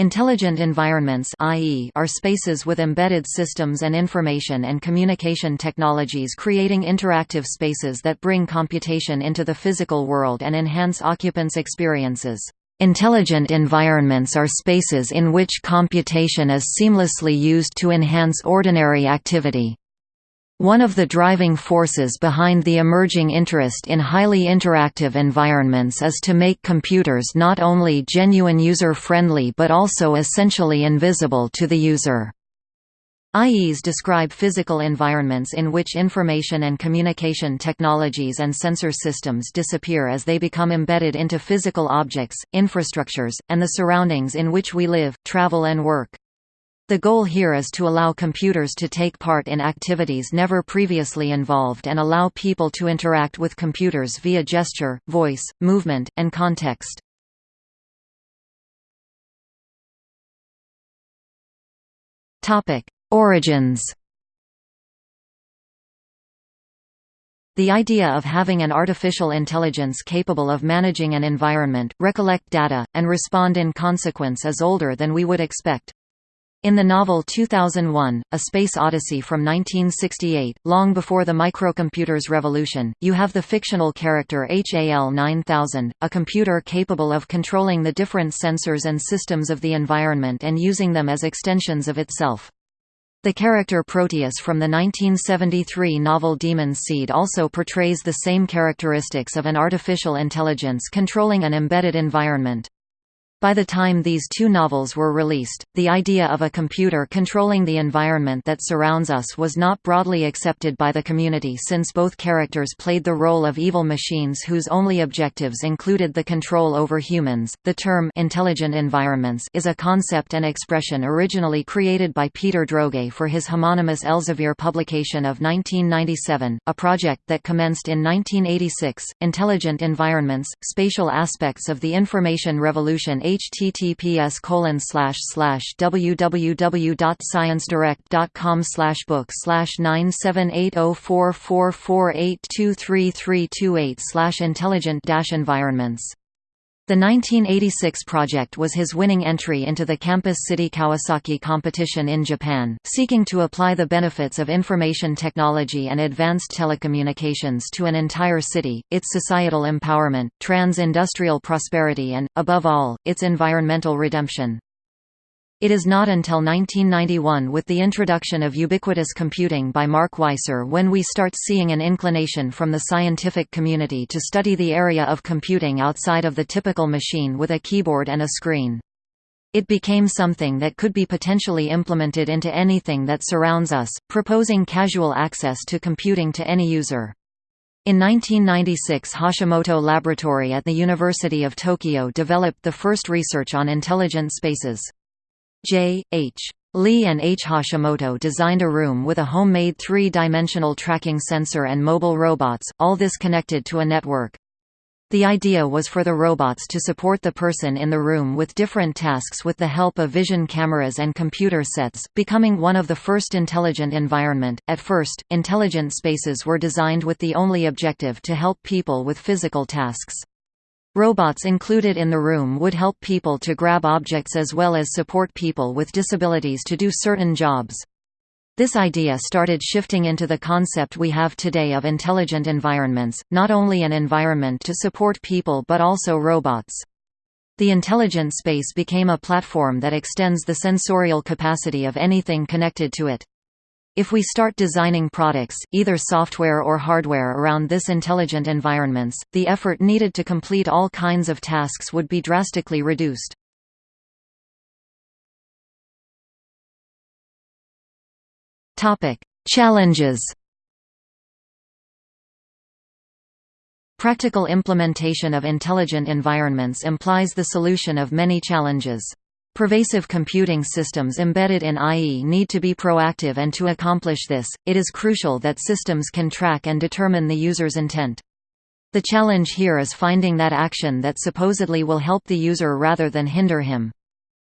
Intelligent environments i.e., are spaces with embedded systems and information and communication technologies creating interactive spaces that bring computation into the physical world and enhance occupants' experiences. Intelligent environments are spaces in which computation is seamlessly used to enhance ordinary activity. One of the driving forces behind the emerging interest in highly interactive environments is to make computers not only genuine user-friendly but also essentially invisible to the user. IEs describe physical environments in which information and communication technologies and sensor systems disappear as they become embedded into physical objects, infrastructures, and the surroundings in which we live, travel and work. The goal here is to allow computers to take part in activities never previously involved and allow people to interact with computers via gesture, voice, movement, and context. Origins The idea of having an artificial intelligence capable of managing an environment, recollect data, and respond in consequence is older than we would expect. In the novel 2001, A Space Odyssey from 1968, long before the microcomputer's revolution, you have the fictional character HAL 9000, a computer capable of controlling the different sensors and systems of the environment and using them as extensions of itself. The character Proteus from the 1973 novel Demon Seed also portrays the same characteristics of an artificial intelligence controlling an embedded environment. By the time these two novels were released, the idea of a computer controlling the environment that surrounds us was not broadly accepted by the community since both characters played the role of evil machines whose only objectives included the control over humans. The term intelligent environments is a concept and expression originally created by Peter Droege for his homonymous Elsevier publication of 1997, a project that commenced in 1986. Intelligent environments, spatial aspects of the information revolution https colon slash slash www.sciencedirect.com slash book slash nine seven eight oh four four four eight two three three two eight slash intelligent dash environments the 1986 project was his winning entry into the Campus City Kawasaki competition in Japan, seeking to apply the benefits of information technology and advanced telecommunications to an entire city, its societal empowerment, trans-industrial prosperity and, above all, its environmental redemption. It is not until 1991 with the introduction of ubiquitous computing by Mark Weiser when we start seeing an inclination from the scientific community to study the area of computing outside of the typical machine with a keyboard and a screen. It became something that could be potentially implemented into anything that surrounds us, proposing casual access to computing to any user. In 1996 Hashimoto Laboratory at the University of Tokyo developed the first research on intelligent spaces. J. H. Lee and H. Hashimoto designed a room with a homemade three-dimensional tracking sensor and mobile robots, all this connected to a network. The idea was for the robots to support the person in the room with different tasks with the help of vision cameras and computer sets, becoming one of the first intelligent environment. At first, intelligent spaces were designed with the only objective to help people with physical tasks. Robots included in the room would help people to grab objects as well as support people with disabilities to do certain jobs. This idea started shifting into the concept we have today of intelligent environments, not only an environment to support people but also robots. The intelligent space became a platform that extends the sensorial capacity of anything connected to it. If we start designing products, either software or hardware around this intelligent environments, the effort needed to complete all kinds of tasks would be drastically reduced. Challenges Practical implementation of intelligent environments implies the solution of many challenges. Pervasive computing systems embedded in IE need to be proactive and to accomplish this, it is crucial that systems can track and determine the user's intent. The challenge here is finding that action that supposedly will help the user rather than hinder him.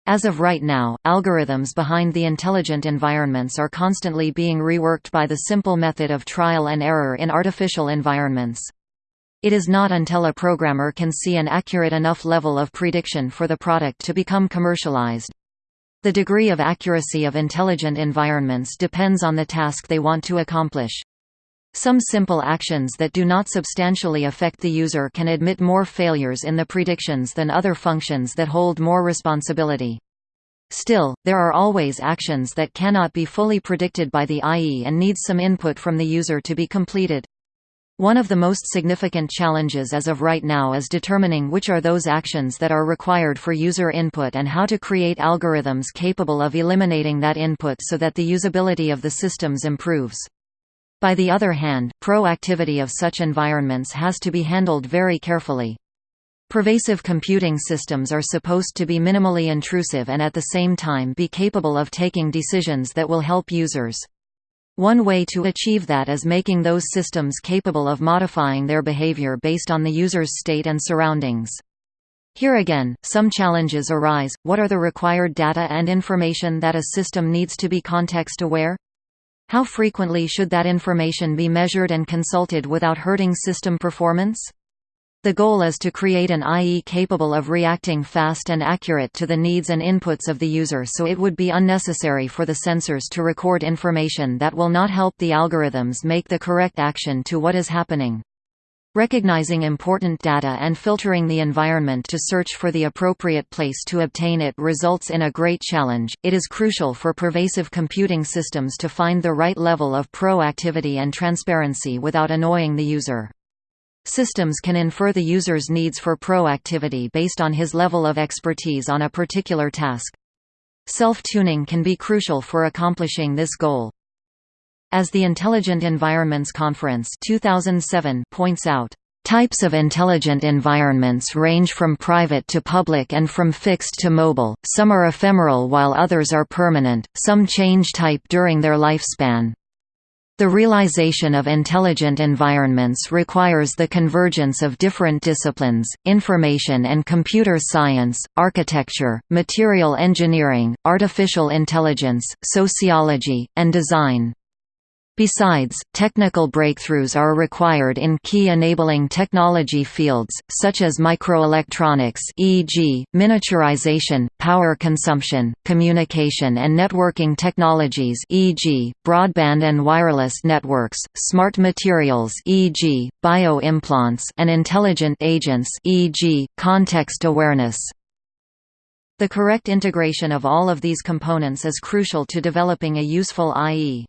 As of right now, algorithms behind the intelligent environments are constantly being reworked by the simple method of trial and error in artificial environments. It is not until a programmer can see an accurate enough level of prediction for the product to become commercialized, The degree of accuracy of intelligent environments depends on the task they want to accomplish. Some simple actions that do not substantially affect the user can admit more failures in the predictions than other functions that hold more responsibility. Still, there are always actions that cannot be fully predicted by the IE and needs some input from the user to be completed. One of the most significant challenges as of right now is determining which are those actions that are required for user input and how to create algorithms capable of eliminating that input so that the usability of the systems improves. By the other hand, pro-activity of such environments has to be handled very carefully. Pervasive computing systems are supposed to be minimally intrusive and at the same time be capable of taking decisions that will help users. One way to achieve that is making those systems capable of modifying their behavior based on the user's state and surroundings. Here again, some challenges arise. What are the required data and information that a system needs to be context-aware? How frequently should that information be measured and consulted without hurting system performance? The goal is to create an IE capable of reacting fast and accurate to the needs and inputs of the user so it would be unnecessary for the sensors to record information that will not help the algorithms make the correct action to what is happening. Recognizing important data and filtering the environment to search for the appropriate place to obtain it results in a great challenge. It is crucial for pervasive computing systems to find the right level of proactivity and transparency without annoying the user. Systems can infer the user's needs for proactivity based on his level of expertise on a particular task. Self-tuning can be crucial for accomplishing this goal. As the Intelligent Environments Conference 2007 points out, Types of intelligent environments range from private to public and from fixed to mobile, some are ephemeral while others are permanent, some change type during their lifespan. The realization of intelligent environments requires the convergence of different disciplines, information and computer science, architecture, material engineering, artificial intelligence, sociology, and design. Besides, technical breakthroughs are required in key enabling technology fields, such as microelectronics e.g., miniaturization, power consumption, communication and networking technologies e.g., broadband and wireless networks, smart materials e.g., bioimplants and intelligent agents e.g., context awareness. The correct integration of all of these components is crucial to developing a useful IE.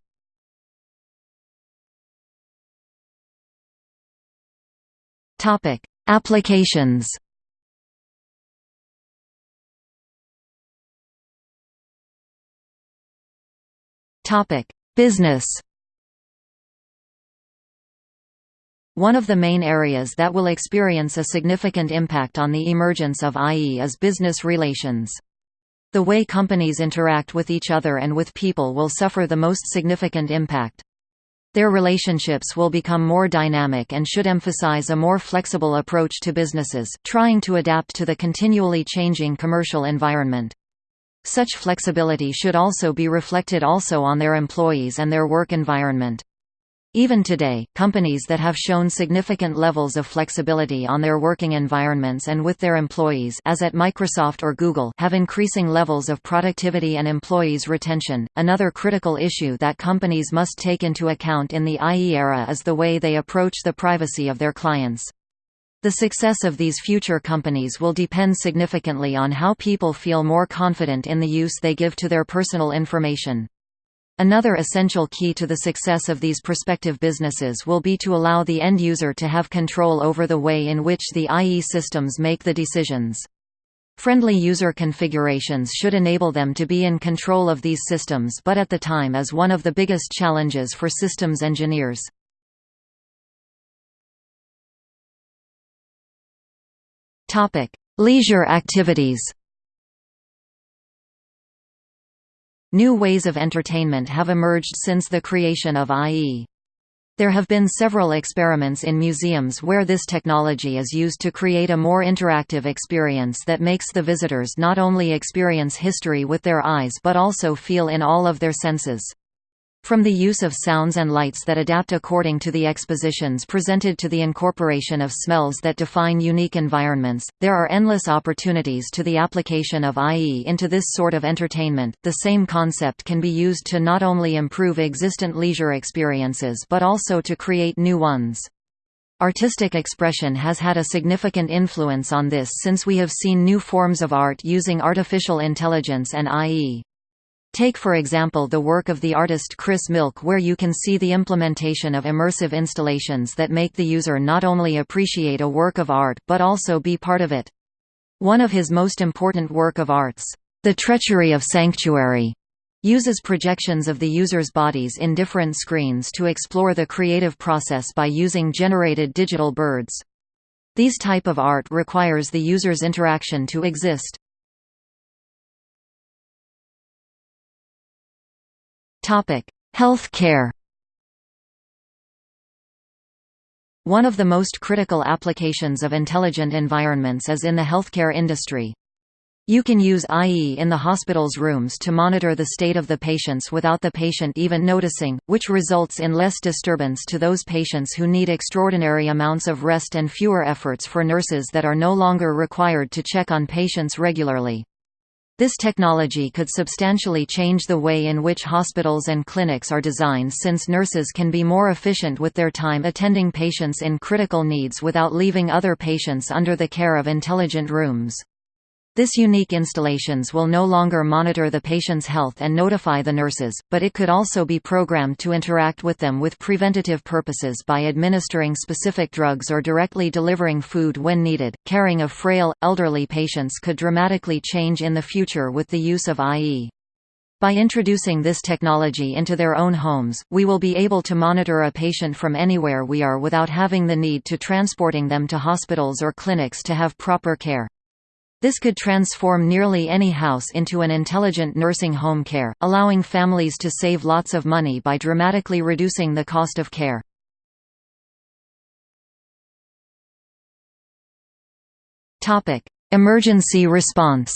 Topic: Applications. Topic: Business. One of the main areas that will experience a significant impact on the emergence of IE is business relations. The way companies interact with each other and with people will suffer the most significant impact. Their relationships will become more dynamic and should emphasize a more flexible approach to businesses, trying to adapt to the continually changing commercial environment. Such flexibility should also be reflected also on their employees and their work environment. Even today, companies that have shown significant levels of flexibility on their working environments and with their employees as at Microsoft or Google have increasing levels of productivity and employees retention. Another critical issue that companies must take into account in the IE era is the way they approach the privacy of their clients. The success of these future companies will depend significantly on how people feel more confident in the use they give to their personal information. Another essential key to the success of these prospective businesses will be to allow the end user to have control over the way in which the IE systems make the decisions. Friendly user configurations should enable them to be in control of these systems but at the time is one of the biggest challenges for systems engineers. Leisure activities New ways of entertainment have emerged since the creation of IE. There have been several experiments in museums where this technology is used to create a more interactive experience that makes the visitors not only experience history with their eyes but also feel in all of their senses. From the use of sounds and lights that adapt according to the expositions presented to the incorporation of smells that define unique environments, there are endless opportunities to the application of IE into this sort of entertainment. The same concept can be used to not only improve existent leisure experiences but also to create new ones. Artistic expression has had a significant influence on this since we have seen new forms of art using artificial intelligence and IE. Take for example the work of the artist Chris Milk where you can see the implementation of immersive installations that make the user not only appreciate a work of art but also be part of it. One of his most important work of arts, The Treachery of Sanctuary, uses projections of the user's bodies in different screens to explore the creative process by using generated digital birds. These type of art requires the user's interaction to exist. Topic: Health care. One of the most critical applications of intelligent environments is in the healthcare industry. You can use IE in the hospital's rooms to monitor the state of the patients without the patient even noticing, which results in less disturbance to those patients who need extraordinary amounts of rest and fewer efforts for nurses that are no longer required to check on patients regularly. This technology could substantially change the way in which hospitals and clinics are designed since nurses can be more efficient with their time attending patients in critical needs without leaving other patients under the care of intelligent rooms. This unique installations will no longer monitor the patient's health and notify the nurses, but it could also be programmed to interact with them with preventative purposes by administering specific drugs or directly delivering food when needed. Caring of frail, elderly patients could dramatically change in the future with the use of IE. By introducing this technology into their own homes, we will be able to monitor a patient from anywhere we are without having the need to transporting them to hospitals or clinics to have proper care. This could transform nearly any house into an intelligent nursing home care, allowing families to save lots of money by dramatically reducing the cost of care. Emergency response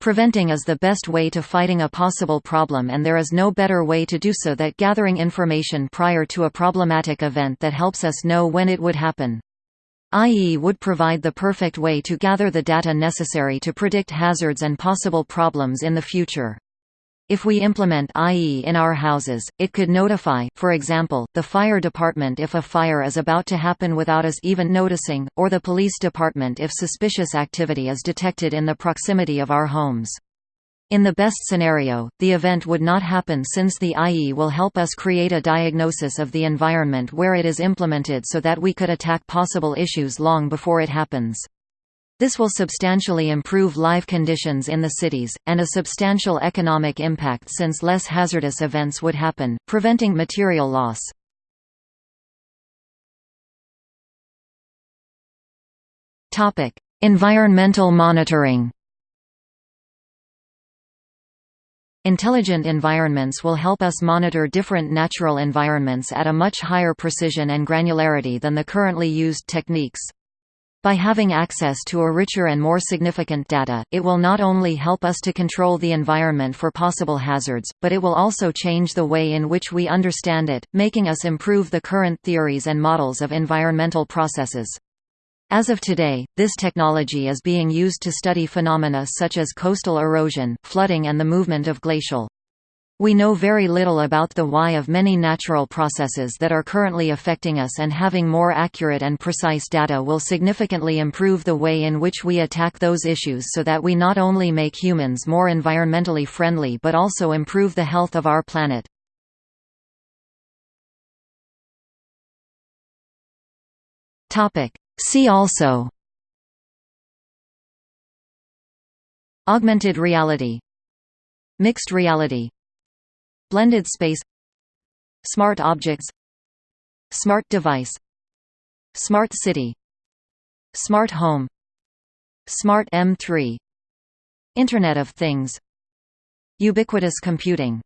Preventing is the best way to fighting a possible problem and there is no better way to do so than gathering information prior to a problematic event that helps us know when it would happen. IE would provide the perfect way to gather the data necessary to predict hazards and possible problems in the future. If we implement IE in our houses, it could notify, for example, the fire department if a fire is about to happen without us even noticing, or the police department if suspicious activity is detected in the proximity of our homes. In the best scenario, the event would not happen since the IE will help us create a diagnosis of the environment where it is implemented so that we could attack possible issues long before it happens. This will substantially improve live conditions in the cities, and a substantial economic impact since less hazardous events would happen, preventing material loss. Environmental monitoring Intelligent environments will help us monitor different natural environments at a much higher precision and granularity than the currently used techniques. By having access to a richer and more significant data, it will not only help us to control the environment for possible hazards, but it will also change the way in which we understand it, making us improve the current theories and models of environmental processes. As of today, this technology is being used to study phenomena such as coastal erosion, flooding and the movement of glacial. We know very little about the why of many natural processes that are currently affecting us and having more accurate and precise data will significantly improve the way in which we attack those issues so that we not only make humans more environmentally friendly but also improve the health of our planet. Topic: See also Augmented reality Mixed reality Blended space Smart objects Smart device Smart city Smart home Smart M3 Internet of Things Ubiquitous computing